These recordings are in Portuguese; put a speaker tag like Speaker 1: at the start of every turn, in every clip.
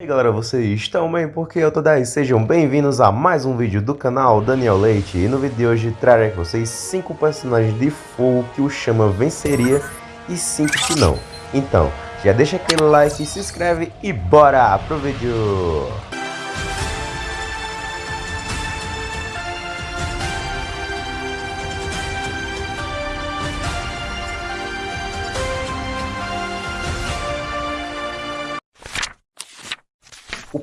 Speaker 1: E aí galera, vocês estão bem? Porque eu tô daí, sejam bem-vindos a mais um vídeo do canal Daniel Leite E no vídeo de hoje trarei com vocês 5 personagens de fogo que o Chama venceria e 5 que não Então, já deixa aquele like, se inscreve e bora pro vídeo!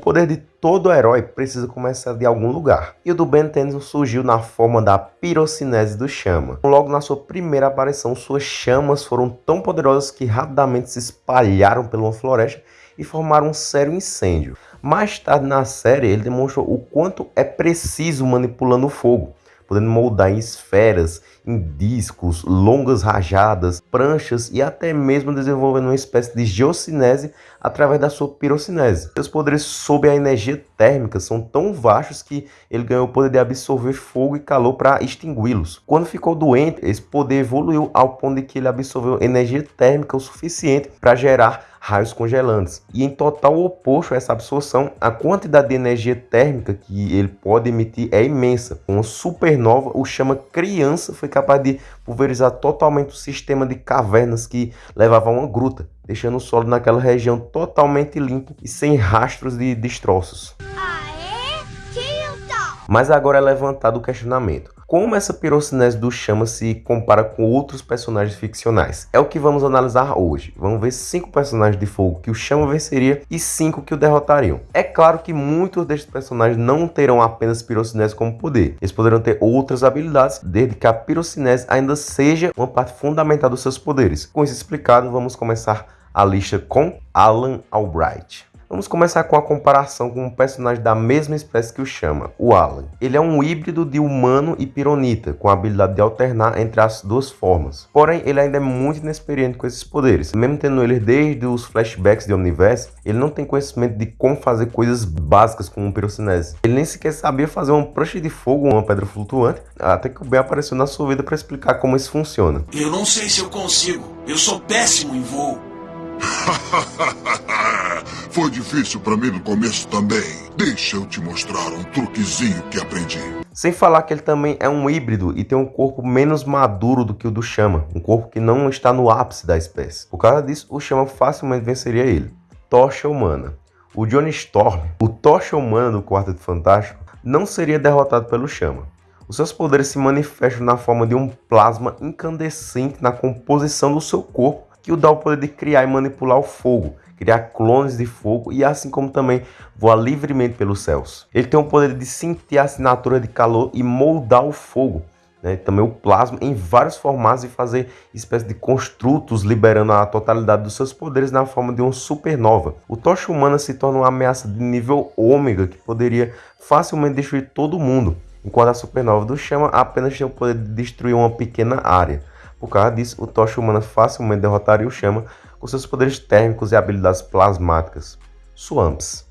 Speaker 1: Poder de todo herói precisa começar de algum lugar, e o do Ben Tennyson surgiu na forma da pirocinese do Chama. Logo na sua primeira aparição, suas chamas foram tão poderosas que rapidamente se espalharam pela floresta e formaram um sério incêndio. Mais tarde na série, ele demonstrou o quanto é preciso manipulando o fogo, podendo moldar em esferas, em discos, longas rajadas, pranchas e até mesmo desenvolvendo uma espécie de geocinese através da sua pirocinese. Seus poderes sob a energia térmica são tão vastos que ele ganhou o poder de absorver fogo e calor para extingui-los. Quando ficou doente, esse poder evoluiu ao ponto de que ele absorveu energia térmica o suficiente para gerar raios congelantes. E em total oposto a essa absorção, a quantidade de energia térmica que ele pode emitir é imensa. Uma supernova, o chama criança, foi capaz de pulverizar totalmente o sistema de cavernas que levava a uma gruta, deixando o solo naquela região totalmente limpo e sem rastros de destroços. Mas agora é levantado o questionamento. Como essa pirocinese do Chama se compara com outros personagens ficcionais? É o que vamos analisar hoje. Vamos ver cinco personagens de fogo que o Chama venceria e cinco que o derrotariam. É claro que muitos destes personagens não terão apenas pirocinese como poder. Eles poderão ter outras habilidades, desde que a pirocinese ainda seja uma parte fundamental dos seus poderes. Com isso explicado, vamos começar a lista com Alan Albright. Vamos começar com a comparação com um personagem da mesma espécie que o chama, o Alan. Ele é um híbrido de humano e pironita, com a habilidade de alternar entre as duas formas. Porém, ele ainda é muito inexperiente com esses poderes. Mesmo tendo ele desde os flashbacks de Omniverse, ele não tem conhecimento de como fazer coisas básicas como um pirocinese. Ele nem sequer sabia fazer uma prancha de fogo ou uma pedra flutuante, até que o Ben apareceu na sua vida para explicar como isso funciona.
Speaker 2: Eu não sei se eu consigo. Eu sou péssimo em voo.
Speaker 3: Foi difícil para mim no começo também. Deixa eu te mostrar um truquezinho que aprendi.
Speaker 1: Sem falar que ele também é um híbrido e tem um corpo menos maduro do que o do Chama, um corpo que não está no ápice da espécie. Por causa disso, o Chama facilmente venceria ele. Tocha Humana. O Johnny Storm, o Tocha Humana do Quarteto Fantástico, não seria derrotado pelo Chama. Os seus poderes se manifestam na forma de um plasma incandescente na composição do seu corpo que o dá o poder de criar e manipular o fogo, criar clones de fogo e assim como também voar livremente pelos céus. Ele tem o poder de sentir a assinatura de calor e moldar o fogo, né? também o plasma em vários formatos e fazer espécie de construtos liberando a totalidade dos seus poderes na forma de uma supernova. O Tocha Humana se torna uma ameaça de nível ômega que poderia facilmente destruir todo mundo, enquanto a supernova do Chama apenas tem o poder de destruir uma pequena área. Por causa disso, o Tocha Humana facilmente derrotaria o Chama com seus poderes térmicos e habilidades plasmáticas. Swamps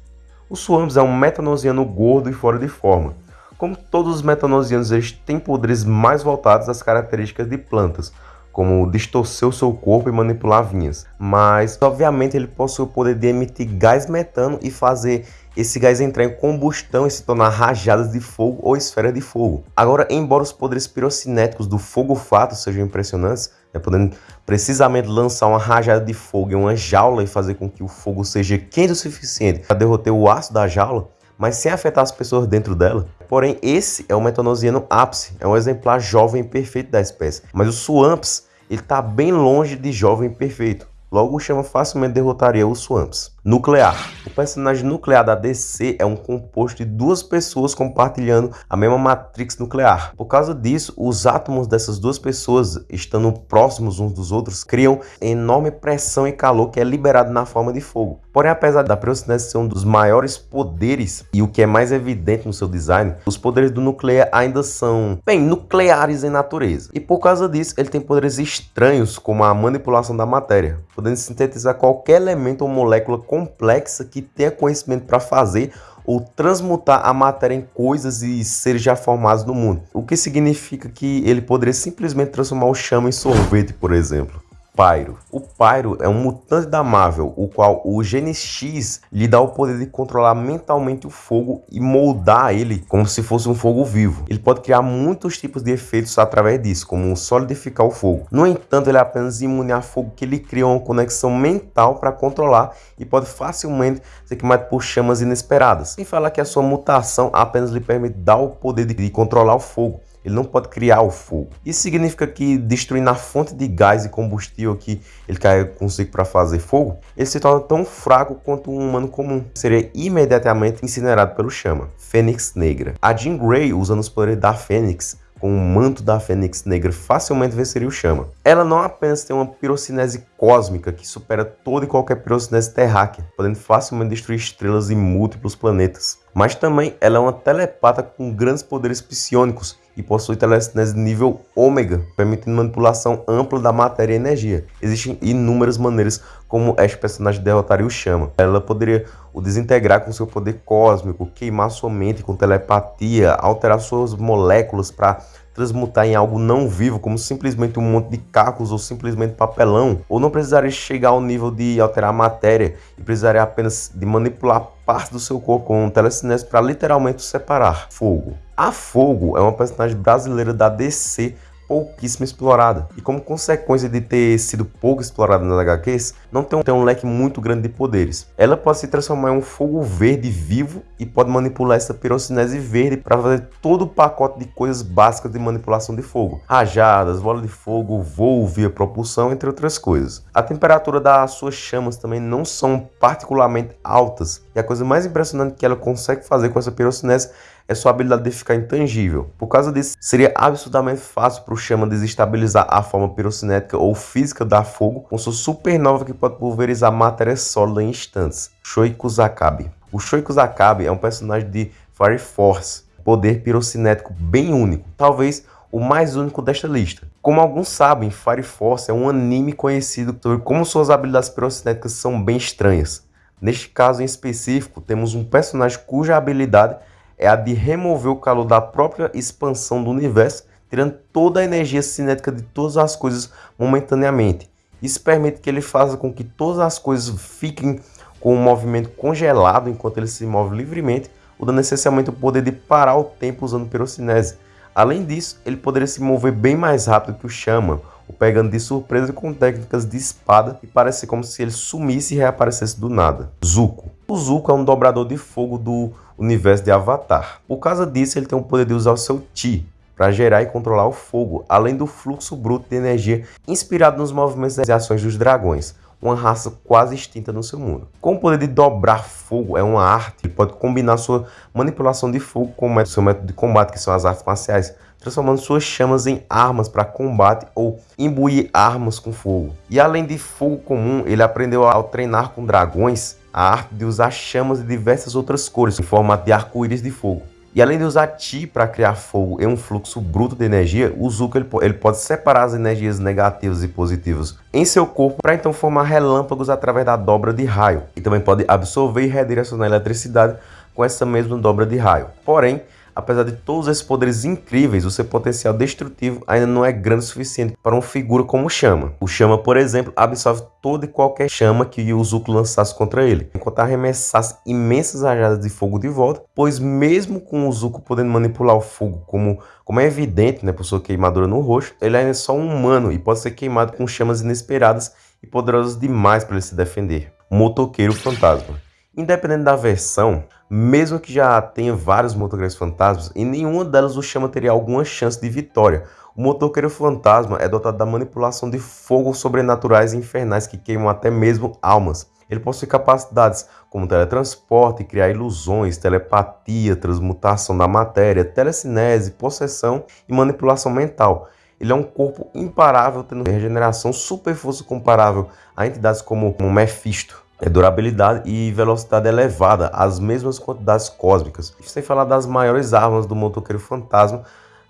Speaker 1: O Swamps é um metanosiano gordo e fora de forma. Como todos os metanosianos, eles têm poderes mais voltados às características de plantas, como distorcer o seu corpo e manipular vinhas. Mas, obviamente, ele possui o poder de emitir gás metano e fazer esse gás entrar em combustão e se tornar rajadas de fogo ou esferas de fogo. Agora, embora os poderes pirocinéticos do fogo-fato sejam impressionantes, né, podendo precisamente lançar uma rajada de fogo em uma jaula e fazer com que o fogo seja quente o suficiente para derroter o aço da jaula, mas sem afetar as pessoas dentro dela. Porém, esse é o metanosiano ápice, é um exemplar jovem perfeito da espécie. Mas o Swamps, ele está bem longe de jovem perfeito. Logo, o Chama facilmente derrotaria os Swamps. Nuclear. O personagem nuclear da DC é um composto de duas pessoas compartilhando a mesma matrix nuclear. Por causa disso, os átomos dessas duas pessoas, estando próximos uns dos outros, criam enorme pressão e calor que é liberado na forma de fogo. Porém, apesar da pyrocinese ser um dos maiores poderes e o que é mais evidente no seu design, os poderes do nuclear ainda são, bem, nucleares em natureza. E por causa disso, ele tem poderes estranhos como a manipulação da matéria, podendo sintetizar qualquer elemento ou molécula complexa que tenha conhecimento para fazer ou transmutar a matéria em coisas e seres já formados no mundo. O que significa que ele poderia simplesmente transformar o chama em sorvete, por exemplo. Pyro. O Pyro é um mutante da Marvel, o qual o Gene X lhe dá o poder de controlar mentalmente o fogo e moldar ele como se fosse um fogo vivo. Ele pode criar muitos tipos de efeitos através disso, como solidificar o fogo. No entanto, ele é apenas imune a fogo que ele cria uma conexão mental para controlar e pode facilmente ser queimado por chamas inesperadas. Sem falar que a sua mutação apenas lhe permite dar o poder de controlar o fogo ele não pode criar o fogo. Isso significa que destruindo a fonte de gás e combustível que ele carrega consigo para fazer fogo, ele se torna tão fraco quanto um humano comum. Seria imediatamente incinerado pelo chama. Fênix Negra. A Jean Grey, usando os poderes da Fênix, com o manto da Fênix Negra facilmente venceria o Chama. Ela não apenas tem uma pirocinese cósmica que supera toda e qualquer pirocinese terráquea, podendo facilmente destruir estrelas e múltiplos planetas, mas também ela é uma telepata com grandes poderes psionicos e possui telecinese nível ômega, permitindo manipulação ampla da matéria e energia. Existem inúmeras maneiras como este personagem derrotaria o Chama. Ela poderia o desintegrar com seu poder cósmico, queimar sua mente com telepatia, alterar suas moléculas para transmutar em algo não vivo, como simplesmente um monte de cacos ou simplesmente papelão, ou não precisaria chegar ao nível de alterar a matéria e precisaria apenas de manipular parte do seu corpo com um telecinese para literalmente separar fogo. A Fogo é uma personagem brasileira da DC pouquíssimo explorada. E como consequência de ter sido pouco explorada nas HQs, não tem um, tem um leque muito grande de poderes. Ela pode se transformar em um fogo verde vivo e pode manipular essa pirocinese verde para fazer todo o pacote de coisas básicas de manipulação de fogo. Rajadas, bola de fogo, voo via propulsão, entre outras coisas. A temperatura das suas chamas também não são particularmente altas. E a coisa mais impressionante que ela consegue fazer com essa pirocinese é sua habilidade de ficar intangível. Por causa disso, seria absurdamente fácil para o Chama desestabilizar a forma pirocinética ou física da fogo com sua supernova que pode pulverizar matéria sólida em instantes. Shoiku Zakabe. O Shoiku Zakabe é um personagem de Fire Force, poder pirocinético bem único, talvez o mais único desta lista. Como alguns sabem, Fire Force é um anime conhecido sobre como suas habilidades pirocinéticas são bem estranhas. Neste caso em específico, temos um personagem cuja habilidade é a de remover o calor da própria expansão do universo, tirando toda a energia cinética de todas as coisas momentaneamente. Isso permite que ele faça com que todas as coisas fiquem com o movimento congelado enquanto ele se move livremente, o dando essencialmente o poder de parar o tempo usando pirocinese. Além disso, ele poderia se mover bem mais rápido que o Shaman, o pegando de surpresa com técnicas de espada e parece como se ele sumisse e reaparecesse do nada. Zuko. O Zuko é um dobrador de fogo do universo de Avatar. Por causa disso, ele tem o poder de usar o seu Chi para gerar e controlar o fogo, além do fluxo bruto de energia inspirado nos movimentos e ações dos dragões, uma raça quase extinta no seu mundo. Com o poder de dobrar fogo é uma arte, ele pode combinar sua manipulação de fogo com o seu método de combate, que são as artes marciais, transformando suas chamas em armas para combate ou imbuir armas com fogo. E além de fogo comum, ele aprendeu ao treinar com dragões a arte de usar chamas de diversas outras cores, em formato de arco-íris de fogo. E além de usar Ti para criar fogo em um fluxo bruto de energia, o Zuko ele, ele pode separar as energias negativas e positivas em seu corpo para então formar relâmpagos através da dobra de raio. E também pode absorver e redirecionar a eletricidade com essa mesma dobra de raio. Porém, Apesar de todos esses poderes incríveis, o seu potencial destrutivo ainda não é grande o suficiente para uma figura como Chama. O Chama, por exemplo, absorve toda e qualquer chama que o Zuko lançasse contra ele, enquanto arremessasse imensas rajadas de fogo de volta, pois mesmo com o Zuko podendo manipular o fogo como, como é evidente né, por sua queimadura no rosto, ele ainda é só um humano e pode ser queimado com chamas inesperadas e poderosas demais para ele se defender. Motoqueiro Fantasma Independente da versão, mesmo que já tenha vários motoqueiros fantasmas, em nenhuma delas o Chama teria alguma chance de vitória. O motoqueiro fantasma é dotado da manipulação de fogo sobrenaturais e infernais que queimam até mesmo almas. Ele possui capacidades como teletransporte, criar ilusões, telepatia, transmutação da matéria, telecinese, possessão e manipulação mental. Ele é um corpo imparável, tendo regeneração super força comparável a entidades como Mephisto é durabilidade e velocidade elevada, as mesmas quantidades cósmicas. Sem falar das maiores armas do motoqueiro fantasma,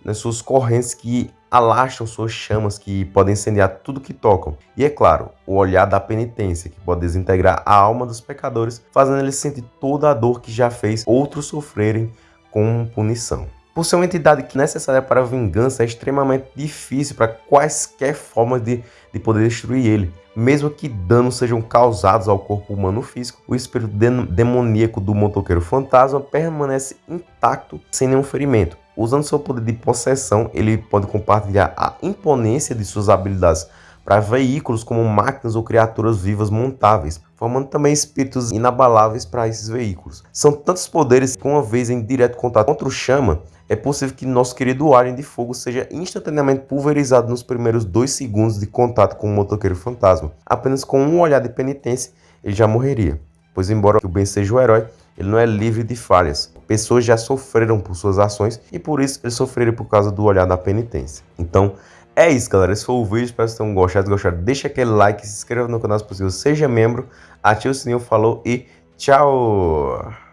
Speaker 1: nas suas correntes que alastram suas chamas que podem incendiar tudo que tocam. E é claro, o olhar da penitência que pode desintegrar a alma dos pecadores, fazendo eles sentir toda a dor que já fez outros sofrerem com punição. Por ser uma entidade necessária para a vingança, é extremamente difícil para quaisquer formas de, de poder destruir ele. Mesmo que danos sejam causados ao corpo humano físico, o espírito demoníaco do motoqueiro fantasma permanece intacto, sem nenhum ferimento. Usando seu poder de possessão, ele pode compartilhar a imponência de suas habilidades para veículos como máquinas ou criaturas vivas montáveis, formando também espíritos inabaláveis para esses veículos. São tantos poderes que, uma vez em direto contato contra o chama, é possível que nosso querido Alien de Fogo seja instantaneamente pulverizado nos primeiros dois segundos de contato com o motoqueiro fantasma. Apenas com um olhar de penitência, ele já morreria. Pois, embora o Ben seja o herói, ele não é livre de falhas. Pessoas já sofreram por suas ações e por isso eles sofreram por causa do olhar da penitência. Então, é isso, galera. Esse foi o vídeo. Espero que vocês tenham gostado. Gostado, deixa aquele like, se inscreva no canal se possível, seja membro, ative o sininho, falou e tchau!